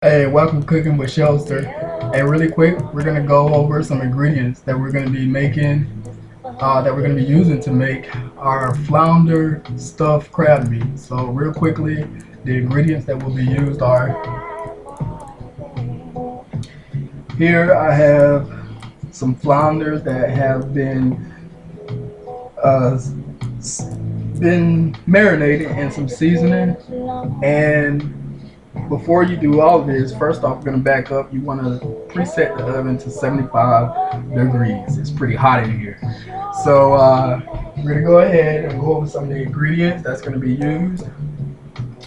Hey, welcome to Cooking with Shelster. Hey, really quick, we're gonna go over some ingredients that we're gonna be making, uh, that we're gonna be using to make our flounder stuffed crab meat. So, real quickly, the ingredients that will be used are here. I have some flounders that have been uh, been marinated in some seasoning and before you do all this, first off, we're going to back up. You want to preset the oven to 75 degrees. It's pretty hot in here. So uh, we're to go ahead and go over some of the ingredients that's going to be used.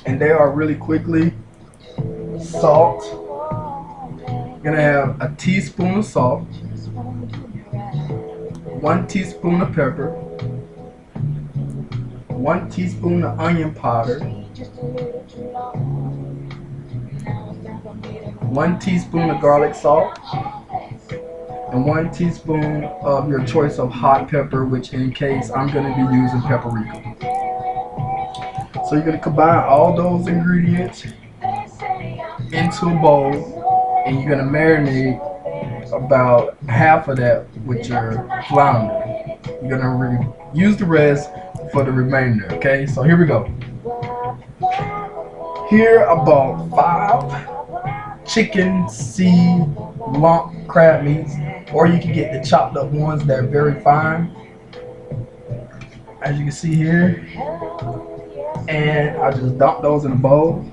And they are really quickly salt. You're to have a teaspoon of salt, one teaspoon of pepper, one teaspoon of onion powder, one teaspoon of garlic salt, and one teaspoon of your choice of hot pepper, which in case I'm going to be using paprika. So you're going to combine all those ingredients into a bowl, and you're going to marinate about half of that with your flounder. You're going to use the rest for the remainder, okay? So here we go. Here I bought five chicken seed lump crab meats or you can get the chopped up ones that are very fine as you can see here. And I just dump those in a bowl.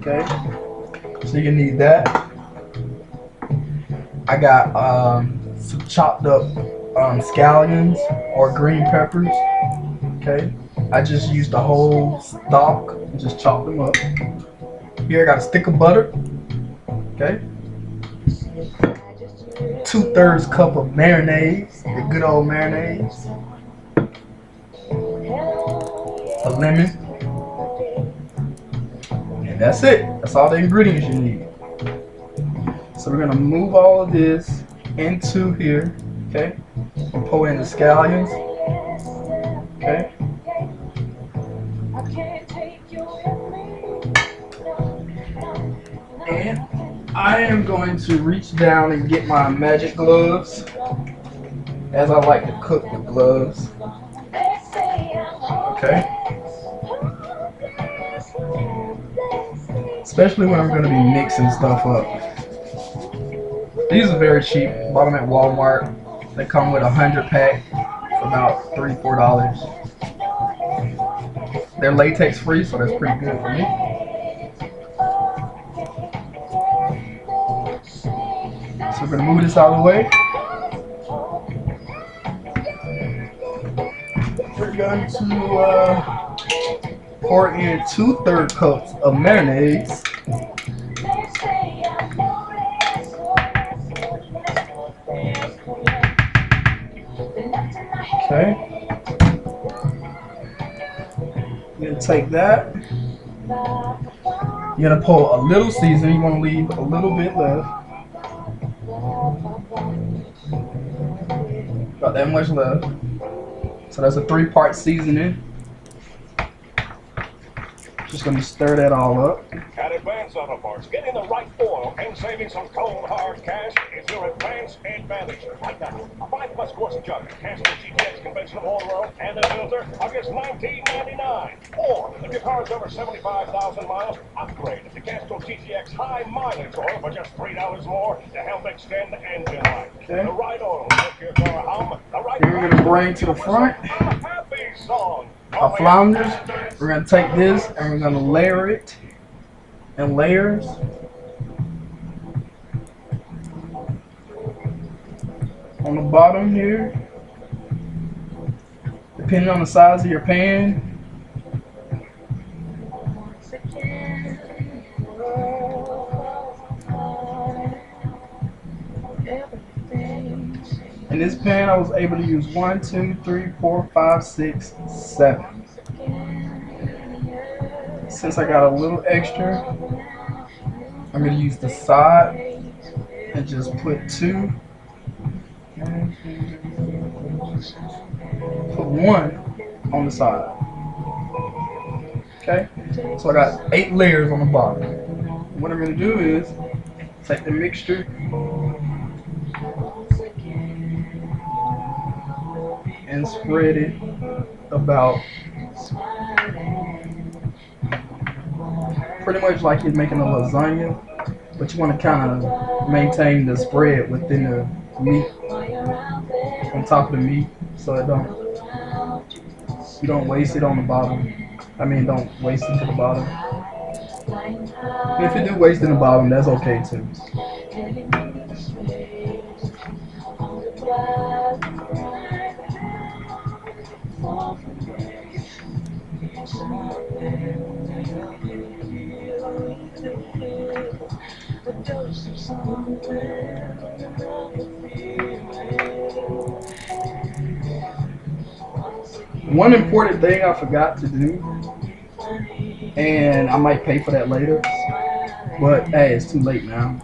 Okay so you need that. I got um, some chopped up um, scallions or green peppers. Okay I just used the whole stalk and just chopped them up here I got a stick of butter. Okay. Two thirds cup of mayonnaise, the good old mayonnaise. A lemon. And that's it. That's all the ingredients you need. So we're gonna move all of this into here. Okay. And pour in the scallions. And I am going to reach down and get my magic gloves, as I like to cook with gloves. Okay. Especially when I'm going to be mixing stuff up. These are very cheap. Bought them at Walmart. They come with a hundred pack for about three, four dollars. They're latex free, so that's pretty good for me. We're gonna move this out of the way. We're going to uh, pour in two third cups of marinade. Okay. You're gonna take that. You're gonna pour a little seasoning. You want to leave a little bit left. That much left. So that's a three part seasoning. Just gonna stir that all up. Advance Auto Parts, getting the right oil and saving some cold hard cash is your advance advantage. Right now, a five plus course jug, Castrol GTX conventional oil well and a filter are just $19.99. Or if your car is over 75,000 miles, upgrade to Castrol GTX high mileage oil for just $3 more to help extend the engine life. Okay. The right oil will your car hum. The right Here we're gonna bring to the front. A happy song. Our flounders. We're gonna take this and we're gonna layer it in layers. On the bottom here, depending on the size of your pan, In this pan, I was able to use one, two, three, four, five, six, seven. Since I got a little extra, I'm going to use the side and just put two. Put one on the side. Okay? So I got eight layers on the bottom. what I'm gonna do is take the mixture and spread it about pretty much like you're making a lasagna, but you want to kind of maintain the spread within the meat on top of the meat, so it don't you don't waste it on the bottom. I mean, don't waste it to the bottom. If you do waste it in the bottom, that's okay too. One important thing I forgot to do, and I might pay for that later, but hey, it's too late now,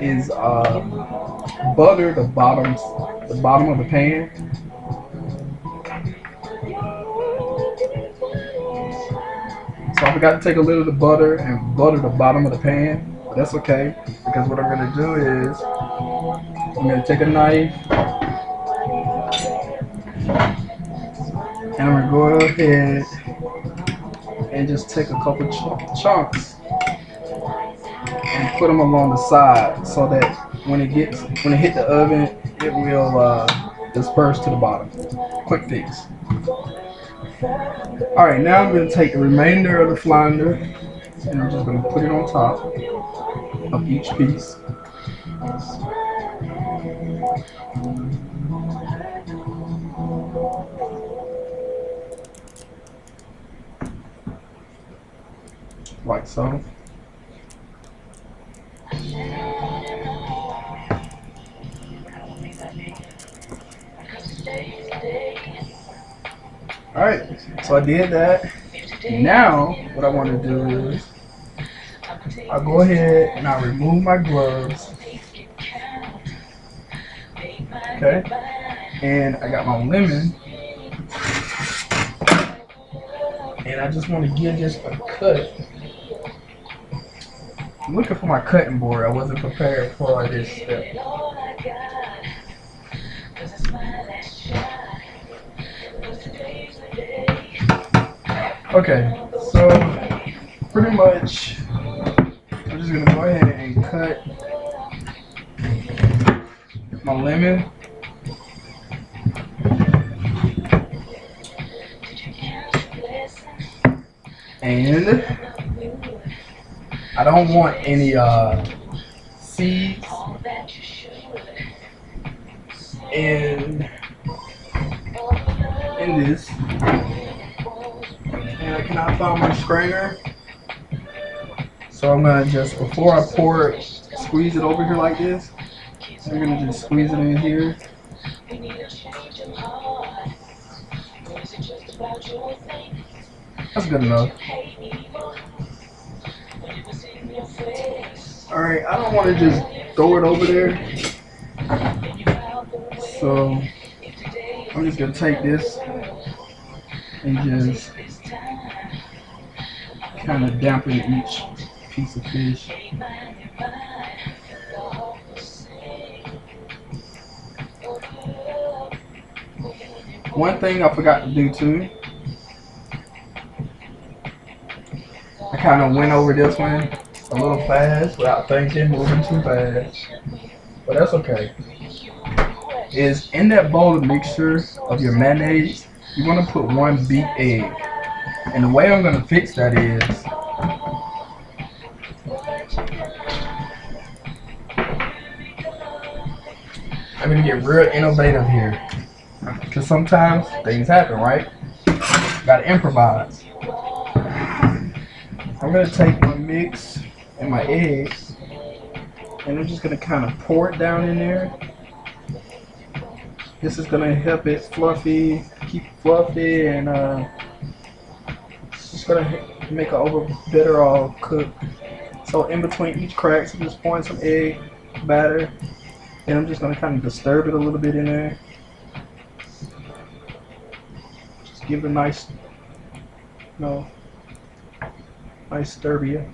is uh, butter the bottoms, the bottom of the pan. So I forgot to take a little of the butter and butter the bottom of the pan. That's okay, because what I'm gonna do is, I'm gonna take a knife, and I'm gonna go ahead and just take a couple ch chunks and put them along the side so that when it gets when it hit the oven it will uh, disperse to the bottom. Quick fix. All right now I'm going to take the remainder of the flounder and I'm just going to put it on top of each piece like so. Alright, so I did that. Now, what I want to do is, I'll go ahead and I'll remove my gloves. Okay, and I got my lemon. And I just want to give this a cut. I'm looking for my cutting board. I wasn't prepared for this step. Okay, so pretty much just gonna go ahead and cut my lemon. And I don't want any uh, seeds in in this. And I cannot find my strainer. So I'm gonna just before I pour it, squeeze it over here like this. I'm gonna just squeeze it in here. That's good enough. Alright, I don't want to just throw it over there. So, I'm just going to take this and just kind of dampen each piece of fish. One thing I forgot to do too I kind of went over this one a little fast without thinking, moving too fast. But that's okay. Is in that bowl of mixture of your mayonnaise, you want to put one beat egg. And the way I'm going to fix that is get real innovative here. Because sometimes things happen, right? Got to improvise. I'm gonna take my mix and my eggs and I'm just gonna kind of pour it down in there. This is gonna help it fluffy, keep it fluffy and uh, it's just gonna make it over better all cooked. So in between each cracks, I'm just pouring some egg batter and I'm just gonna kind of disturb it a little bit in there. Just give it a nice, you know, nice Serbia.